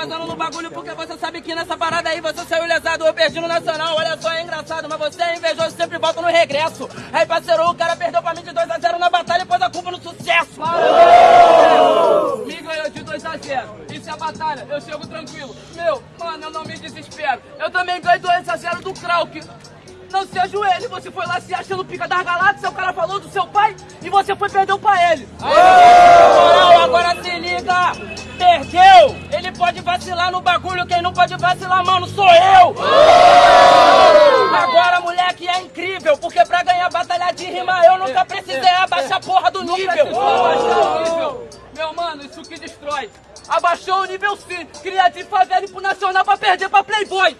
fazendo no bagulho porque você sabe que nessa parada aí você saiu lesado. Eu perdi no Nacional, olha só, é engraçado. Mas você é invejoso, sempre volta no regresso. Aí, parceiro, o cara perdeu pra mim de 2x0 na batalha e pôs a culpa no sucesso. Me ganhou de 2x0. Isso é batalha, eu chego tranquilo. Meu, mano, eu não me desespero. Eu também ganhei 2x0 do Krauk. Não se ajoelhe, você foi lá se achando pica das galáxias, o cara falou do seu pai e você foi perder pra ele. Moral, agora se liga! Perdeu! Vacilar no bagulho, quem não pode vacilar, mano, sou eu! Agora, moleque, é incrível, porque pra ganhar batalha de rima eu nunca precisei abaixar a porra do nível! nível! Meu mano, isso que destrói! Abaixou o nível sim, cria de favela e pro nacional pra perder pra Playboy!